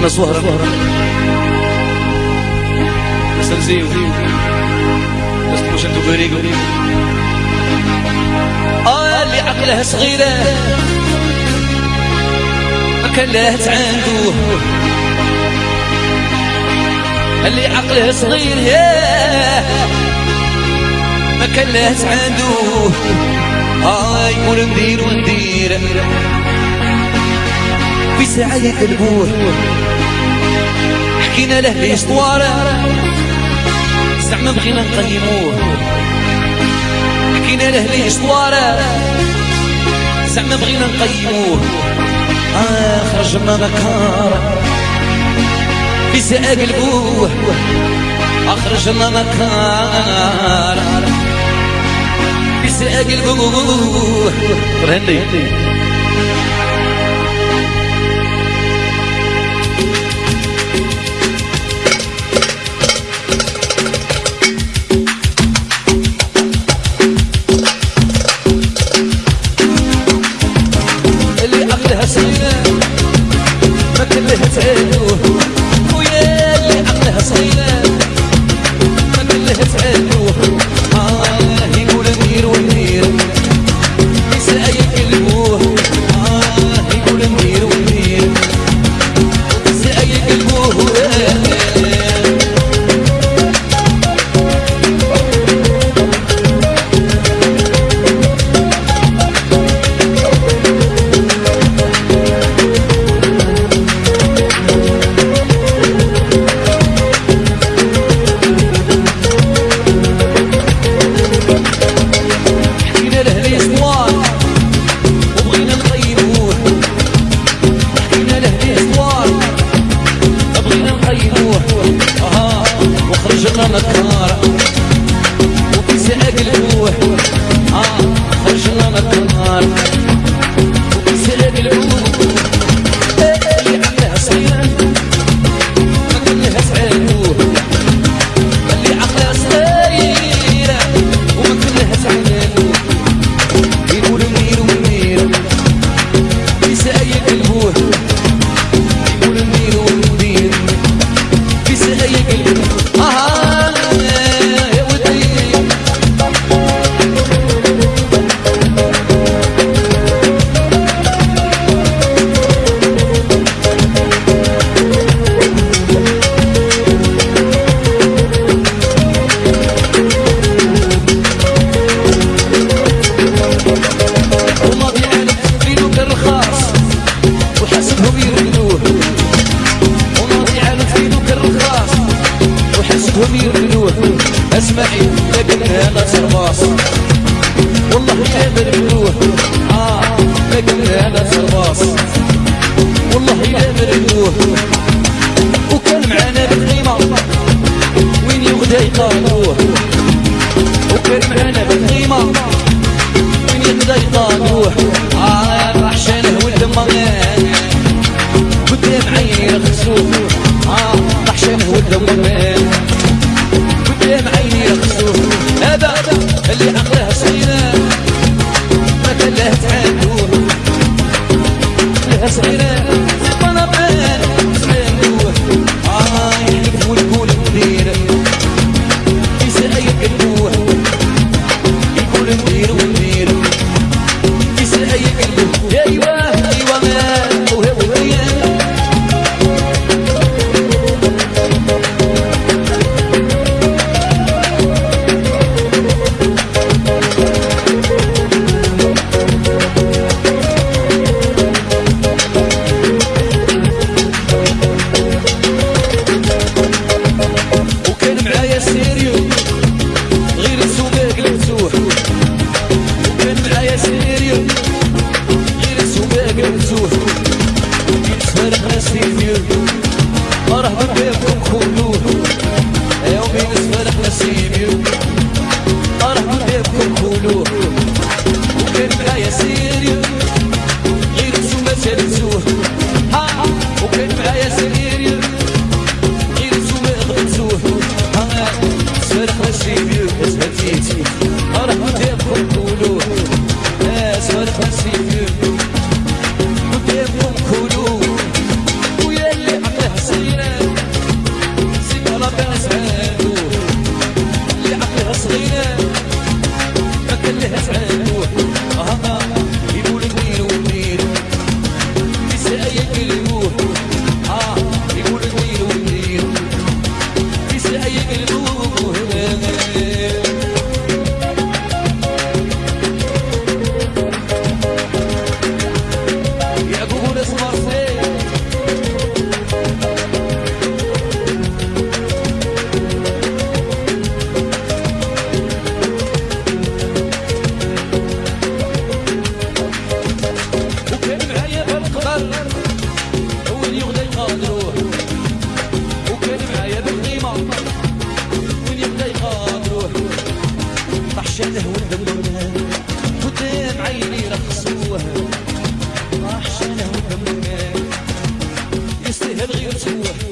أنا صهرة سنزيو بس مش انتو بريقو آه اللي عقلها صغيرة. لها عنده. اللي عقله صغير ياه ما لها عنده. آه يقول ندير وندير. في ساعة يقلبوه. حكينا له ليش طوارة زعما بغينا نقيموه حكينا له ليش طوارة زعما بغينا نقيموه آه خرجنا مكارة في ساعة قلبوه أخرجنا مكارة في ساعة صغيرة ما كان لها لكن أنا سرباص والله يا مركنوه آه لكن أنا سرباص والله يا مركنوه وكان معانا بالخيمة وين يغدى يقالوه وكان معانا بالخيمة وين يغدى يقالوه it. Yes, معايا بالقدر اول يغدا يقادروه وكان معايا بالقيمة وين يبدا يقادروه طحش عليه ودمنا قدام عيني رقصوه طحش عليه ودمنا يستاهل غير سواه